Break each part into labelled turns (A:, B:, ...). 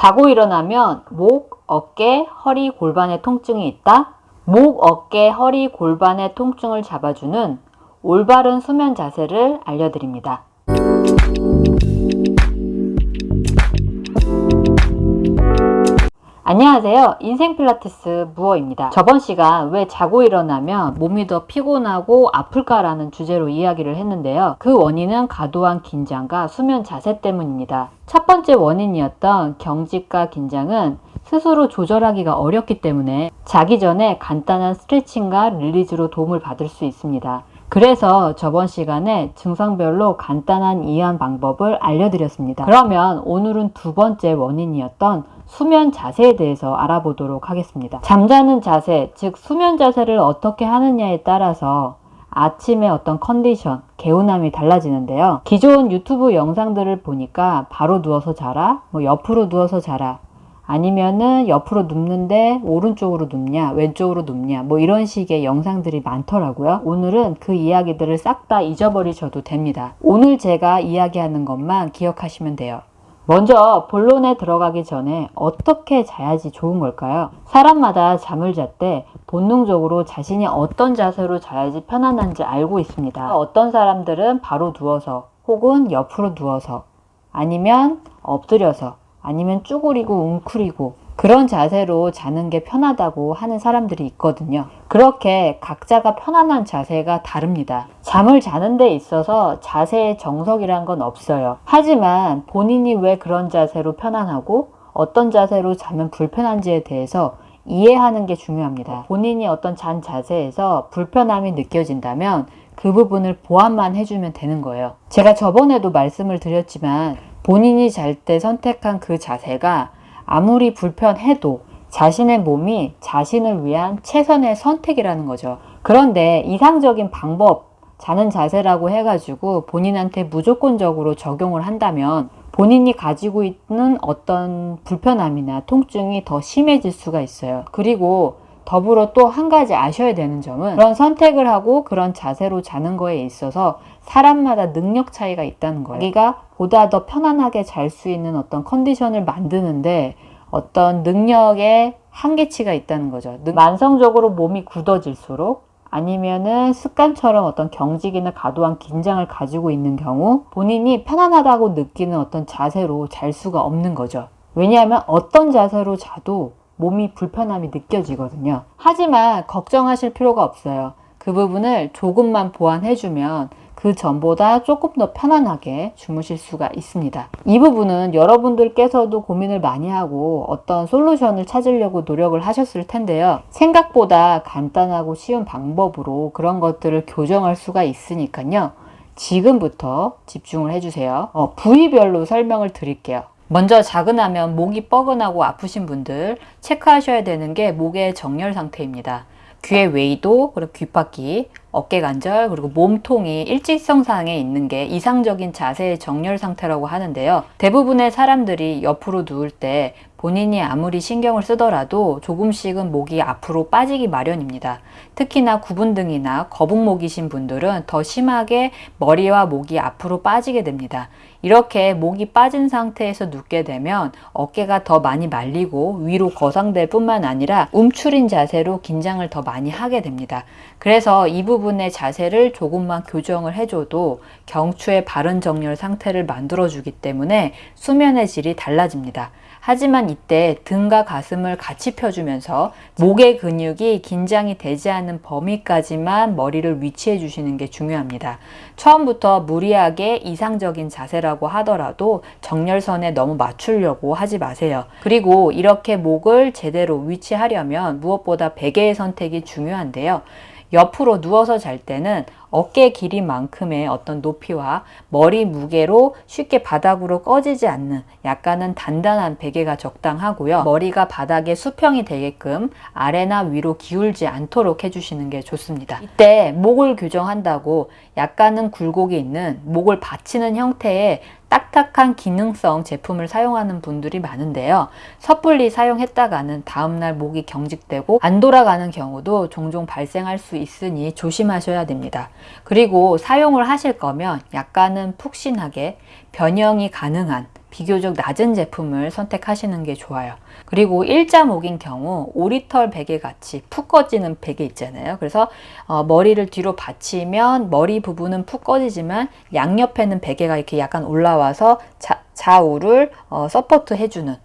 A: 자고 일어나면 목, 어깨, 허리, 골반의 통증이 있다? 목, 어깨, 허리, 골반의 통증을 잡아주는 올바른 수면 자세를 알려드립니다. 안녕하세요. 인생 필라테스 무어입니다. 저번 시간 왜 자고 일어나면 몸이 더 피곤하고 아플까라는 주제로 이야기를 했는데요. 그 원인은 과도한 긴장과 수면 자세 때문입니다. 첫 번째 원인이었던 경직과 긴장은 스스로 조절하기가 어렵기 때문에 자기 전에 간단한 스트레칭과 release로 도움을 받을 수 있습니다. 그래서 저번 시간에 증상별로 간단한 이해한 방법을 알려드렸습니다. 그러면 오늘은 두 번째 원인이었던 수면 자세에 대해서 알아보도록 하겠습니다. 잠자는 자세, 즉 수면 자세를 어떻게 하느냐에 따라서 아침에 어떤 컨디션, 개운함이 달라지는데요. 기존 유튜브 영상들을 보니까 바로 누워서 자라, 뭐 옆으로 누워서 자라, 아니면은 옆으로 눕는데 오른쪽으로 눕냐 왼쪽으로 눕냐 뭐 이런 식의 영상들이 많더라고요 오늘은 그 이야기들을 싹 다 잊어버리셔도 됩니다 오늘 제가 이야기하는 것만 기억하시면 돼요 먼저 본론에 들어가기 전에 어떻게 자야지 좋은 걸까요? 사람마다 잠을 잘 때 본능적으로 자신이 어떤 자세로 자야지 편안한지 알고 있습니다. 어떤 사람들은 바로 누워서 혹은 옆으로 누워서 아니면 엎드려서 아니면 쭈그리고 웅크리고 그런 자세로 자는 게 편하다고 하는 사람들이 있거든요. 그렇게 각자가 편안한 자세가 다릅니다. 잠을 자는 데 있어서 자세의 정석이란 건 없어요. 하지만 본인이 왜 그런 자세로 편안하고 어떤 자세로 자면 불편한지에 대해서 이해하는 게 중요합니다. 본인이 어떤 잔 자세에서 불편함이 느껴진다면 그 부분을 보완만 해주면 되는 거예요. 제가 저번에도 말씀을 드렸지만 본인이 잘 때 선택한 그 자세가 아무리 불편해도 자신의 몸이 자신을 위한 최선의 선택이라는 거죠. 그런데 이상적인 방법, 자는 자세라고 해가지고 본인한테 무조건적으로 적용을 한다면 본인이 가지고 있는 어떤 불편함이나 통증이 더 심해질 수가 있어요. 그리고 더불어 또 한 가지 아셔야 되는 점은 그런 선택을 하고 그런 자세로 자는 거에 있어서 사람마다 능력 차이가 있다는 거예요. 자기가 보다 더 편안하게 잘 수 있는 어떤 컨디션을 만드는데 어떤 능력의 한계치가 있다는 거죠. 만성적으로 몸이 굳어질수록 아니면은 습관처럼 어떤 경직이나 과도한 긴장을 가지고 있는 경우 본인이 편안하다고 느끼는 어떤 자세로 잘 수가 없는 거죠. 왜냐하면 어떤 자세로 자도 몸이 불편함이 느껴지거든요. 하지만 걱정하실 필요가 없어요. 그 부분을 조금만 보완해주면 그 전보다 조금 더 편안하게 주무실 수가 있습니다. 이 부분은 여러분들께서도 고민을 많이 하고 어떤 솔루션을 찾으려고 노력을 하셨을 텐데요. 생각보다 간단하고 쉬운 방법으로 그런 것들을 교정할 수가 있으니까요. 지금부터 집중을 해주세요. 어, 부위별로 설명을 드릴게요. 먼저 자근하면 목이 뻐근하고 아프신 분들 체크하셔야 되는 게 목의 정렬 상태입니다. 귀의 웨이도, 그리고 귓바퀴, 어깨 관절, 그리고 몸통이 일직선상에 있는 게 이상적인 자세의 정렬 상태라고 하는데요. 대부분의 사람들이 옆으로 누울 때 본인이 아무리 신경을 쓰더라도 조금씩은 목이 앞으로 빠지기 마련입니다. 특히나 구분등이나 거북목이신 분들은 더 심하게 머리와 목이 앞으로 빠지게 됩니다. 이렇게 목이 빠진 상태에서 눕게 되면 어깨가 더 많이 말리고 위로 거상될 뿐만 아니라 움츠린 자세로 긴장을 더 많이 하게 됩니다. 그래서 이 부분 의 자세를 조금만 교정을 해줘도 경추의 바른 정렬 상태를 만들어주기 때문에 수면의 질이 달라집니다. 하지만 이때 등과 가슴을 같이 펴주면서 목의 근육이 긴장이 되지 않는 범위까지만 머리를 위치해 주시는 게 중요합니다. 처음부터 무리하게 이상적인 자세라고 하더라도 정렬선에 너무 맞추려고 하지 마세요. 그리고 이렇게 목을 제대로 위치하려면 무엇보다 베개의 선택이 중요한데요. 옆으로 누워서 잘 때는 어깨 길이만큼의 어떤 높이와 머리 무게로 쉽게 바닥으로 꺼지지 않는 약간은 단단한 베개가 적당하고요. 머리가 바닥에 수평이 되게끔 아래나 위로 기울지 않도록 해주시는 게 좋습니다. 이때 목을 교정한다고 약간은 굴곡이 있는 목을 받치는 형태의 딱딱한 기능성 제품을 사용하는 분들이 많은데요. 섣불리 사용했다가는 다음날 목이 경직되고 안 돌아가는 경우도 종종 발생할 수 있으니 조심하셔야 됩니다. 그리고 사용을 하실 거면 약간은 푹신하게 변형이 가능한 비교적 낮은 제품을 선택하시는 게 좋아요. 그리고 일자목인 경우 오리털 베개 같이 푹 꺼지는 베개 있잖아요. 그래서 어, 머리를 뒤로 받치면 머리 부분은 푹 꺼지지만 양옆에는 베개가 이렇게 약간 올라와서 자, 좌우를 어, support 해주는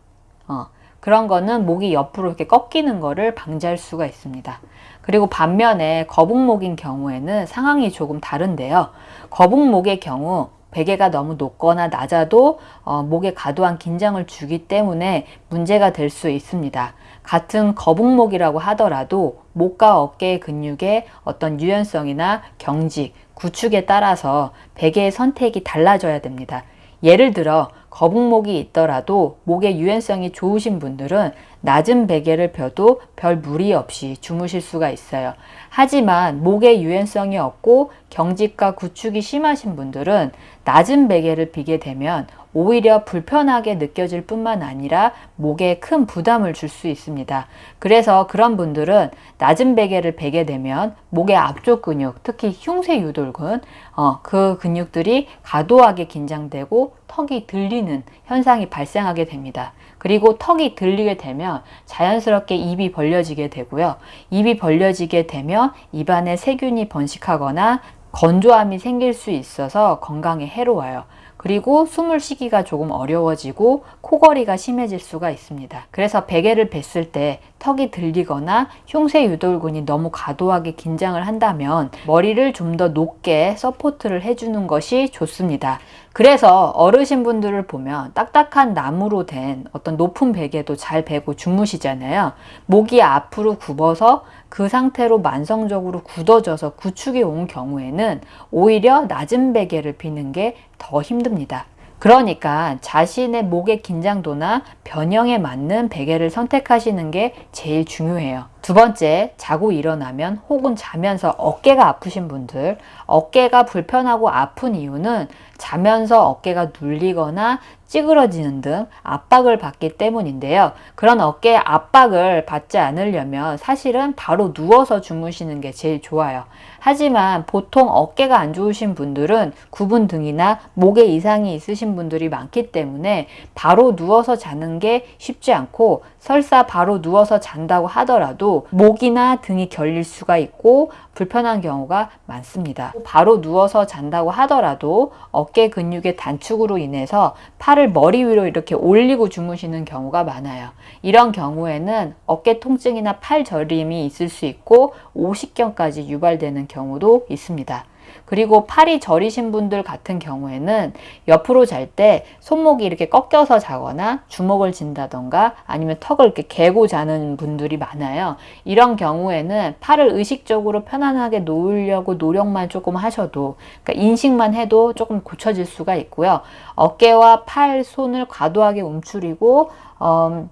A: 어, 그런 거는 목이 옆으로 이렇게 꺾이는 거를 방지할 수가 있습니다. 그리고 반면에 거북목인 경우에는 상황이 조금 다른데요. 거북목의 경우 베개가 너무 높거나 낮아도 어, 목에 과도한 긴장을 주기 때문에 문제가 될 수 있습니다. 같은 거북목이라고 하더라도 목과 어깨의 근육의 어떤 유연성이나 경직, 구축에 따라서 베개의 선택이 달라져야 됩니다. 예를 들어 거북목이 있더라도 목의 유연성이 좋으신 분들은 낮은 베개를 펴도 별 무리 없이 주무실 수가 있어요. 하지만 목의 유연성이 없고 경직과 구축이 심하신 분들은 낮은 베개를 비게 되면 오히려 불편하게 느껴질 뿐만 아니라 목에 큰 부담을 줄 수 있습니다. 그래서 그런 분들은 낮은 베개를 베게 되면 목의 앞쪽 근육, 특히 흉쇄 유돌근, 어, 그 근육들이 과도하게 긴장되고 턱이 들리는 현상이 발생하게 됩니다. 그리고 턱이 들리게 되면 자연스럽게 입이 벌려지게 되고요. 입이 벌려지게 되면 입안에 세균이 번식하거나 건조함이 생길 수 있어서 건강에 해로워요. 그리고 숨을 쉬기가 조금 어려워지고 코골이가 심해질 수가 있습니다. 그래서 베개를 벴을 때 턱이 들리거나 흉쇄 유돌근이 너무 과도하게 긴장을 한다면 머리를 좀 더 높게 support를 해주는 것이 좋습니다. 그래서 어르신분들을 보면 딱딱한 나무로 된 어떤 높은 베개도 잘 베고 주무시잖아요. 목이 앞으로 굽어서 그 상태로 만성적으로 굳어져서 구축이 온 경우에는 오히려 낮은 베개를 비는 게 더 힘듭니다. 그러니까 자신의 목의 긴장도나 변형에 맞는 베개를 선택하시는 게 제일 중요해요. 두 번째, 자고 일어나면 혹은 자면서 어깨가 아프신 분들, 어깨가 불편하고 아픈 이유는 자면서 어깨가 눌리거나 찌그러지는 등 압박을 받기 때문인데요. 그런 어깨 압박을 받지 않으려면 사실은 바로 누워서 주무시는 게 제일 좋아요. 하지만 보통 어깨가 안 좋으신 분들은 구분 등이나 목에 이상이 있으신 분들이 많기 때문에 바로 누워서 자는 게 쉽지 않고 설사 바로 누워서 잔다고 하더라도 목이나 등이 결릴 수가 있고 불편한 경우가 많습니다. 바로 누워서 잔다고 하더라도 어깨 근육의 단축으로 인해서 팔을 머리 위로 이렇게 올리고 주무시는 경우가 많아요. 이런 경우에는 어깨 통증이나 팔 저림이 있을 수 있고 오십견까지 유발되는 경우도 있습니다. 그리고 팔이 저리신 분들 같은 경우에는 옆으로 잘 때 손목이 이렇게 꺾여서 자거나 주먹을 진다던가 아니면 턱을 이렇게 괴고 자는 분들이 많아요. 이런 경우에는 팔을 의식적으로 편안하게 놓으려고 노력만 조금 하셔도 그러니까 인식만 해도 조금 고쳐질 수가 있고요. 어깨와 팔, 손을 과도하게 움츠리고 어,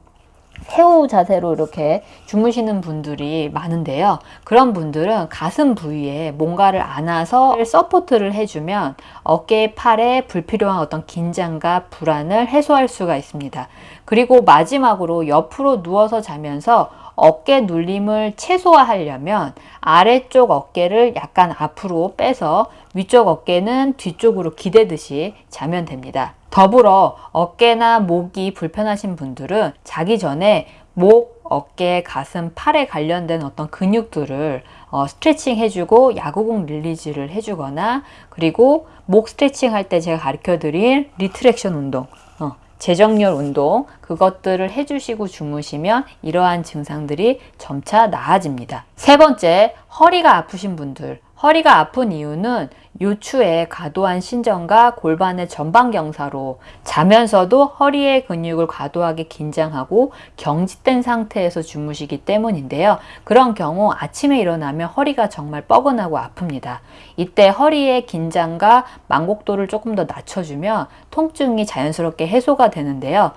A: 태아 자세로 이렇게 주무시는 분들이 많은데요. 그런 분들은 가슴 부위에 뭔가를 안아서 support를 해주면 어깨, 팔에 불필요한 어떤 긴장과 불안을 해소할 수가 있습니다. 그리고 마지막으로 옆으로 누워서 자면서 어깨 눌림을 최소화하려면 아래쪽 어깨를 약간 앞으로 빼서 위쪽 어깨는 뒤쪽으로 기대듯이 자면 됩니다. 더불어 어깨나 목이 불편하신 분들은 자기 전에 목, 어깨, 가슴, 팔에 관련된 어떤 근육들을 어, 스트레칭 해주고 야구공 release를 해주거나 그리고 목 스트레칭 할 때 제가 가르쳐 드린 retraction 운동 어, 재정렬 운동 그것들을 해주시고 주무시면 이러한 증상들이 점차 나아집니다. 세 번째 허리가 아프신 분들 허리가 아픈 이유는 요추의 과도한 신전과 골반의 전방 경사로 자면서도 허리의 근육을 과도하게 긴장하고 경직된 상태에서 주무시기 때문인데요. 그런 경우 아침에 일어나면 허리가 정말 뻐근하고 아픕니다. 이때 허리의 긴장과 만곡도를 조금 더 낮춰주면 통증이 자연스럽게 해소가 되는데요.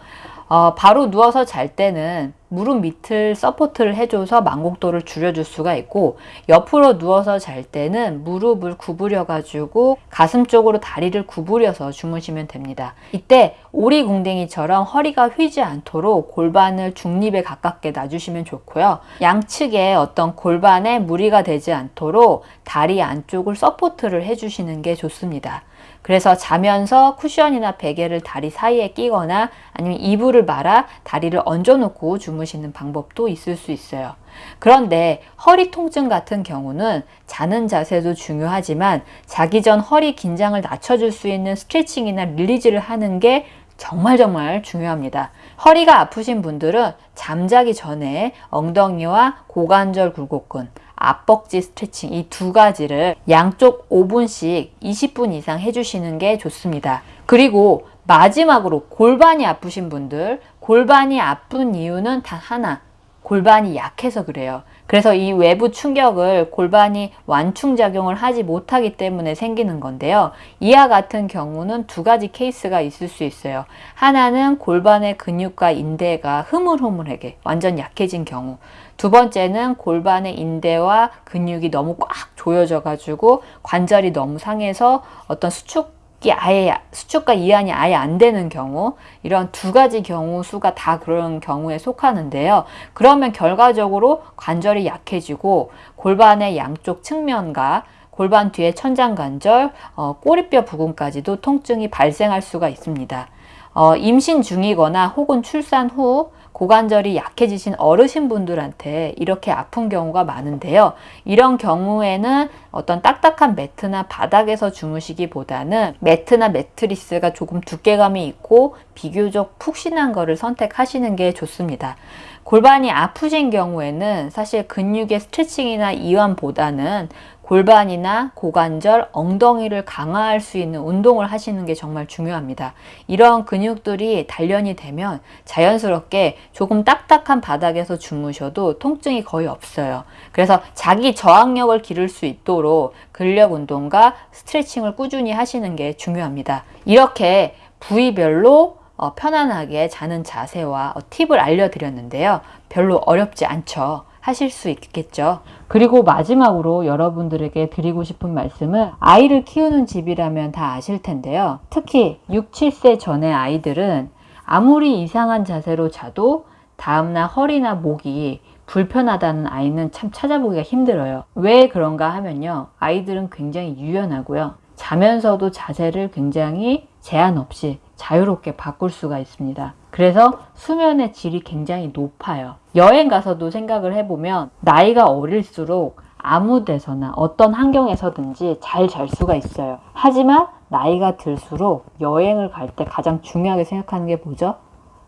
A: 어, 바로 누워서 잘 때는 무릎 밑을 support를 해줘서 만곡도를 줄여줄 수가 있고 옆으로 누워서 잘 때는 무릎을 구부려 가지고 가슴 쪽으로 다리를 구부려서 주무시면 됩니다. 이때 오리궁뎅이처럼 허리가 휘지 않도록 골반을 중립에 가깝게 놔주시면 좋고요. 양측에 어떤 골반에 무리가 되지 않도록 다리 안쪽을 support를 해주시는 게 좋습니다. 그래서 자면서 쿠션이나 베개를 다리 사이에 끼거나 아니면 이불을 말아 다리를 얹어놓고 주무시는 방법도 있을 수 있어요. 그런데 허리 통증 같은 경우는 자는 자세도 중요하지만 자기 전 허리 긴장을 낮춰줄 수 있는 스트레칭이나 release를 하는 게 정말 정말 중요합니다. 허리가 아프신 분들은 잠자기 전에 엉덩이와 고관절 굴곡근, 앞벅지 스트레칭 이 두 가지를 양쪽 5분씩 20분 이상 해주시는 게 좋습니다. 그리고 마지막으로 골반이 아프신 분들, 골반이 아픈 이유는 단 하나, 골반이 약해서 그래요. 그래서 이 외부 충격을 골반이 완충작용을 하지 못하기 때문에 생기는 건데요. 이와 같은 경우는 두 가지 케이스가 있을 수 있어요. 하나는 골반의 근육과 인대가 흐물흐물하게 완전 약해진 경우. 두 번째는 골반의 인대와 근육이 너무 꽉 조여져 가지고 관절이 너무 상해서 어떤 수축 이 아예 수축과 이완이 아예 안 되는 경우 이런 두 가지 경우 수가 다 그런 경우에 속하는데요. 그러면 결과적으로 관절이 약해지고 골반의 양쪽 측면과 골반 뒤에 천장관절, 어, 꼬리뼈 부분까지도 통증이 발생할 수가 있습니다. 어, 임신 중이거나 혹은 출산 후 고관절이 약해지신 어르신 분들한테 이렇게 아픈 경우가 많은데요. 이런 경우에는 어떤 딱딱한 매트나 바닥에서 주무시기보다는 매트나 매트리스가 조금 두께감이 있고 비교적 푹신한 거를 선택하시는 게 좋습니다. 골반이 아프신 경우에는 사실 근육의 스트레칭이나 이완보다는 골반이나 고관절, 엉덩이를 강화할 수 있는 운동을 하시는 게 정말 중요합니다. 이런 근육들이 단련이 되면 자연스럽게 조금 딱딱한 바닥에서 주무셔도 통증이 거의 없어요. 그래서 자기 저항력을 기를 수 있도록 근력 운동과 스트레칭을 꾸준히 하시는 게 중요합니다. 이렇게 부위별로 어, 편안하게 자는 자세와 어, 팁을 알려드렸는데요. 별로 어렵지 않죠. 하실 수 있겠죠. 그리고 마지막으로 여러분들에게 드리고 싶은 말씀은 아이를 키우는 집이라면 다 아실 텐데요. 특히 6, 7세 전의 아이들은 아무리 이상한 자세로 자도 다음날 허리나 목이 불편하다는 아이는 참 찾아보기가 힘들어요. 왜 그런가 하면요. 아이들은 굉장히 유연하고요. 자면서도 자세를 굉장히 제한 없이 자유롭게 바꿀 수가 있습니다. 그래서 수면의 질이 굉장히 높아요. 여행 가서도 생각을 해보면 나이가 어릴수록 아무 데서나 어떤 환경에서든지 잘 잘 수가 있어요. 하지만 나이가 들수록 여행을 갈 때 가장 중요하게 생각하는 게 뭐죠?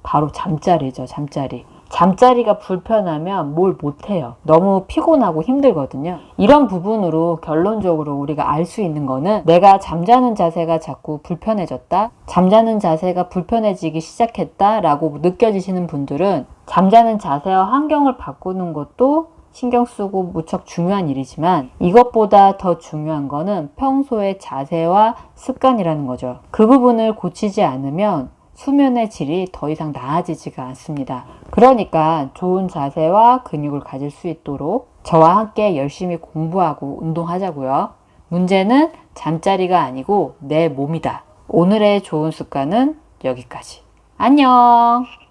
A: 바로 잠자리죠, 잠자리. 잠자리가 불편하면 뭘 못해요. 너무 피곤하고 힘들거든요. 이런 부분으로 결론적으로 우리가 알 수 있는 거는 내가 잠자는 자세가 자꾸 불편해졌다. 잠자는 자세가 불편해지기 시작했다. 라고 느껴지시는 분들은 잠자는 자세와 환경을 바꾸는 것도 신경 쓰고 무척 중요한 일이지만 이것보다 더 중요한 거는 평소의 자세와 습관이라는 거죠. 그 부분을 고치지 않으면 수면의 질이 더 이상 나아지지가 않습니다. 그러니까 좋은 자세와 근육을 가질 수 있도록 저와 함께 열심히 공부하고 운동하자고요. 문제는 잠자리가 아니고 내 몸이다. 오늘의 좋은 습관은 여기까지. 안녕!